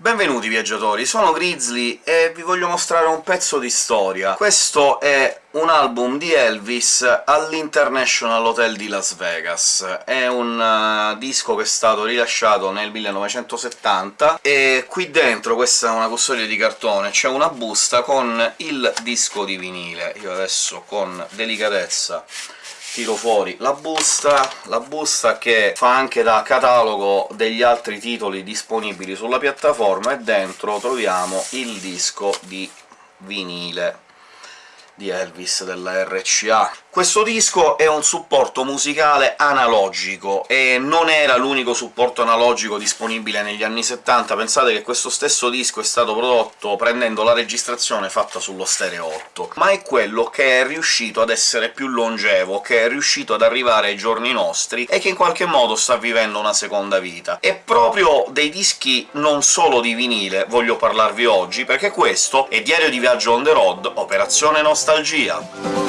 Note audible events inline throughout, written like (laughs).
Benvenuti viaggiatori, sono Grizzly e vi voglio mostrare un pezzo di storia. Questo è un album di Elvis all'International Hotel di Las Vegas. È un uh, disco che è stato rilasciato nel 1970, e qui dentro, questa è una custodia di cartone, c'è una busta con il disco di vinile. Io adesso con delicatezza tiro fuori la busta, la busta che fa anche da catalogo degli altri titoli disponibili sulla piattaforma, e dentro troviamo il disco di vinile di Elvis della RCA. Questo disco è un supporto musicale analogico, e non era l'unico supporto analogico disponibile negli anni 70, pensate che questo stesso disco è stato prodotto prendendo la registrazione fatta sullo Stereo 8, ma è quello che è riuscito ad essere più longevo, che è riuscito ad arrivare ai giorni nostri, e che in qualche modo sta vivendo una seconda vita. E proprio dei dischi non solo di vinile voglio parlarvi oggi, perché questo è Diario di viaggio on the road, Operazione Nostalgia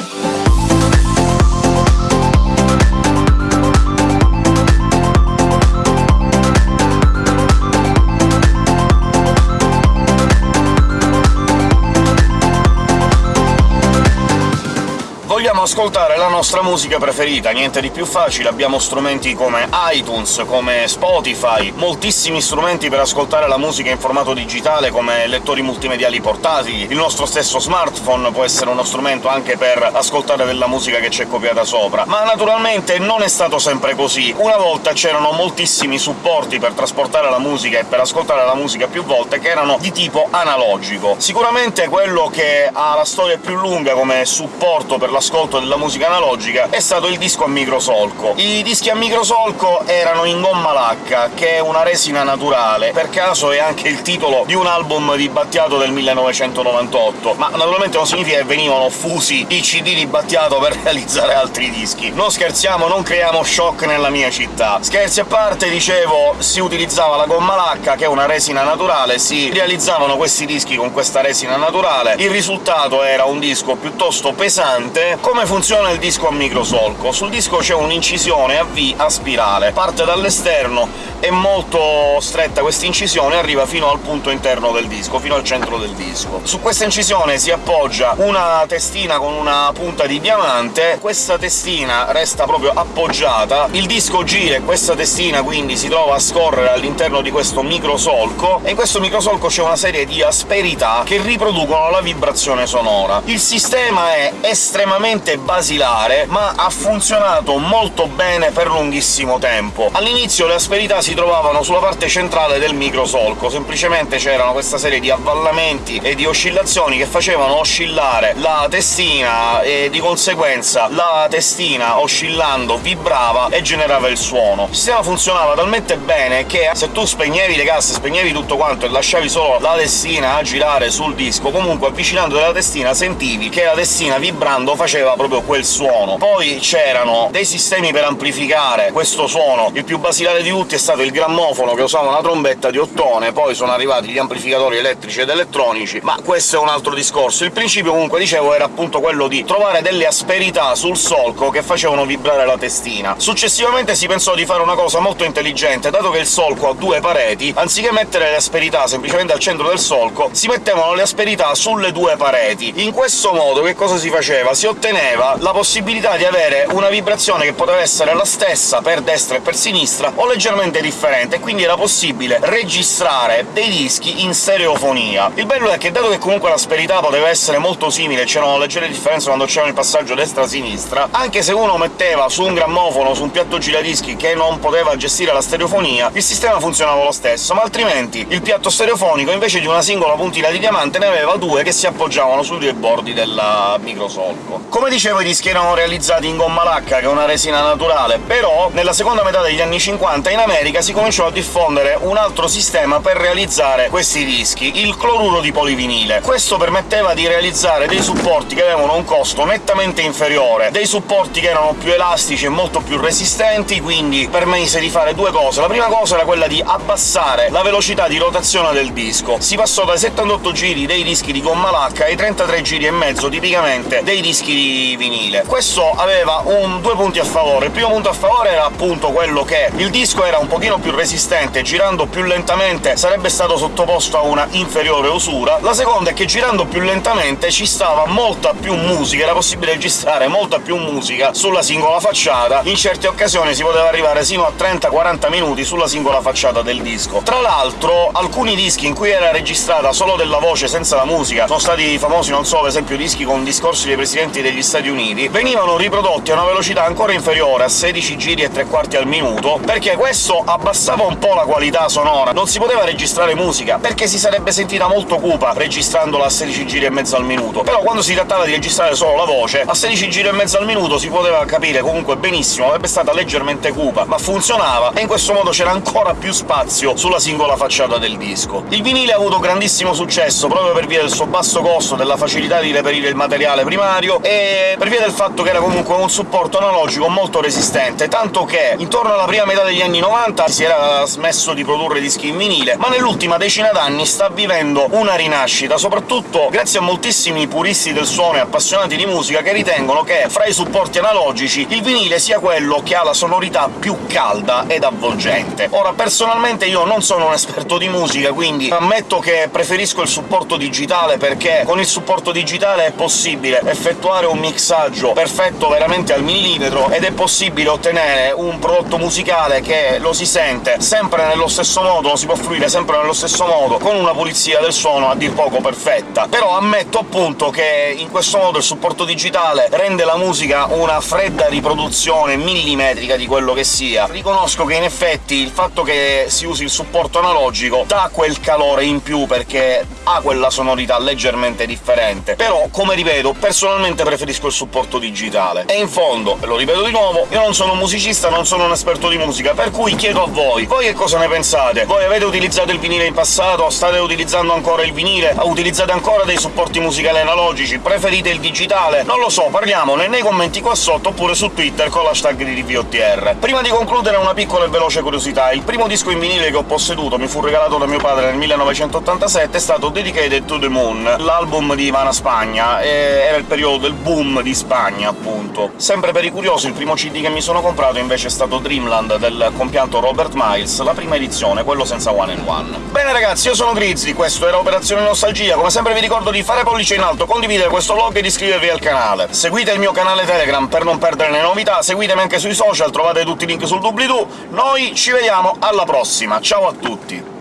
ascoltare la nostra musica preferita, niente di più facile, abbiamo strumenti come iTunes, come Spotify, moltissimi strumenti per ascoltare la musica in formato digitale, come lettori multimediali portatili, il nostro stesso smartphone può essere uno strumento anche per ascoltare della musica che c'è copiata sopra. Ma naturalmente non è stato sempre così. Una volta c'erano moltissimi supporti per trasportare la musica e per ascoltare la musica più volte che erano di tipo analogico. Sicuramente quello che ha la storia più lunga come supporto per l'ascolto ascolto della musica analogica è stato il disco a microsolco. I dischi a microsolco erano in gomma lacca, che è una resina naturale, per caso è anche il titolo di un album di Battiato del 1998, ma naturalmente non significa che venivano fusi i CD di Battiato per (laughs) realizzare altri dischi. Non scherziamo, non creiamo shock nella mia città. Scherzi a parte, dicevo, si utilizzava la gomma lacca, che è una resina naturale, si realizzavano questi dischi con questa resina naturale, il risultato era un disco piuttosto pesante, come funziona il disco a microsolco? Sul disco c'è un'incisione a V a spirale, parte dall'esterno, è molto stretta questa incisione, arriva fino al punto interno del disco, fino al centro del disco. Su questa incisione si appoggia una testina con una punta di diamante, questa testina resta proprio appoggiata, il disco gira e questa testina quindi si trova a scorrere all'interno di questo microsolco, e in questo microsolco c'è una serie di asperità che riproducono la vibrazione sonora. Il sistema è estremamente estremamente basilare, ma ha funzionato molto bene per lunghissimo tempo. All'inizio le asperità si trovavano sulla parte centrale del microsolco, semplicemente c'erano questa serie di avvallamenti e di oscillazioni che facevano oscillare la testina, e di conseguenza la testina, oscillando, vibrava e generava il suono. Il sistema funzionava talmente bene che se tu spegnevi le casse, spegnevi tutto quanto e lasciavi solo la testina a girare sul disco, comunque avvicinando la testina sentivi che la testina vibrando faceva proprio quel suono. Poi c'erano dei sistemi per amplificare questo suono, il più basilare di tutti è stato il grammofono, che usava una trombetta di ottone, poi sono arrivati gli amplificatori elettrici ed elettronici, ma questo è un altro discorso. Il principio, comunque, dicevo, era appunto quello di trovare delle asperità sul solco che facevano vibrare la testina. Successivamente si pensò di fare una cosa molto intelligente, dato che il solco ha due pareti, anziché mettere le asperità semplicemente al centro del solco, si mettevano le asperità sulle due pareti. In questo modo che cosa si faceva? Si otteneva conteneva la possibilità di avere una vibrazione che poteva essere la stessa per destra e per sinistra, o leggermente differente, quindi era possibile registrare dei dischi in stereofonia. Il bello è che, dato che comunque l'asperità poteva essere molto simile, c'erano leggere differenze quando c'era il passaggio destra-sinistra, anche se uno metteva su un grammofono, su un piatto giradischi che non poteva gestire la stereofonia, il sistema funzionava lo stesso, ma altrimenti il piatto stereofonico, invece di una singola puntina di diamante, ne aveva due che si appoggiavano sui due bordi del microsolco. Come dicevo, i dischi erano realizzati in gomma lacca, che è una resina naturale, però nella seconda metà degli anni 50 in America si cominciò a diffondere un altro sistema per realizzare questi dischi, il cloruro di polivinile. Questo permetteva di realizzare dei supporti che avevano un costo nettamente inferiore, dei supporti che erano più elastici e molto più resistenti, quindi permise di fare due cose. La prima cosa era quella di abbassare la velocità di rotazione del disco. Si passò dai 78 giri dei dischi di gomma lacca ai 33 giri e mezzo tipicamente dei dischi di vinile. Questo aveva un, due punti a favore. Il primo punto a favore era appunto quello che il disco era un pochino più resistente, girando più lentamente sarebbe stato sottoposto a una inferiore usura. La seconda è che girando più lentamente ci stava molta più musica, era possibile registrare molta più musica sulla singola facciata, in certe occasioni si poteva arrivare sino a 30-40 minuti sulla singola facciata del disco. Tra l'altro, alcuni dischi in cui era registrata solo della voce senza la musica sono stati famosi, non so, per esempio dischi con discorsi dei presidenti degli Stati Uniti, venivano riprodotti a una velocità ancora inferiore a 16 giri e tre quarti al minuto, perché questo abbassava un po' la qualità sonora. Non si poteva registrare musica, perché si sarebbe sentita molto cupa registrandola a 16 giri e mezzo al minuto. Però quando si trattava di registrare solo la voce, a 16 giri e mezzo al minuto si poteva capire comunque benissimo, avrebbe stata leggermente cupa, ma funzionava, e in questo modo c'era ancora più spazio sulla singola facciata del disco. Il vinile ha avuto grandissimo successo proprio per via del suo basso costo, della facilità di reperire il materiale primario, e per via del fatto che era comunque un supporto analogico molto resistente, tanto che intorno alla prima metà degli anni 90 si era smesso di produrre dischi in vinile, ma nell'ultima decina d'anni sta vivendo una rinascita, soprattutto grazie a moltissimi puristi del suono e appassionati di musica che ritengono che, fra i supporti analogici, il vinile sia quello che ha la sonorità più calda ed avvolgente. Ora, personalmente io non sono un esperto di musica, quindi ammetto che preferisco il supporto digitale, perché con il supporto digitale è possibile effettuare un mixaggio perfetto veramente al millimetro, ed è possibile ottenere un prodotto musicale che lo si sente sempre nello stesso modo, lo si può fruire sempre nello stesso modo, con una pulizia del suono a dir poco perfetta. Però ammetto appunto che in questo modo il supporto digitale rende la musica una fredda riproduzione millimetrica di quello che sia. Riconosco che in effetti il fatto che si usi il supporto analogico dà quel calore in più, perché ha quella sonorità leggermente differente. Però, come ripeto, personalmente preferisco il supporto digitale. E in fondo, lo ripeto di nuovo, io non sono un musicista, non sono un esperto di musica, per cui chiedo a voi, voi che cosa ne pensate? Voi avete utilizzato il vinile in passato? State utilizzando ancora il vinile? Utilizzate ancora dei supporti musicali analogici? Preferite il digitale? Non lo so, parliamone nei commenti qua sotto, oppure su Twitter con l'hashtag di DVOTR. Prima di concludere una piccola e veloce curiosità. Il primo disco in vinile che ho posseduto, mi fu regalato da mio padre nel 1987, è stato Dedicated to the Moon, l'album di Ivana Spagna, era il periodo del boom di Spagna, appunto. Sempre per i curiosi, il primo CD che mi sono comprato invece è stato Dreamland del compianto Robert Miles, la prima edizione, quello senza One and One. Bene ragazzi, io sono Grizzly, questo era Operazione Nostalgia, come sempre vi ricordo di fare pollice in alto, condividere questo vlog ed iscrivervi al canale. Seguite il mio canale Telegram per non perdere le novità, seguitemi anche sui social, trovate tutti i link sul doobly-doo. Noi ci vediamo alla prossima, ciao a tutti!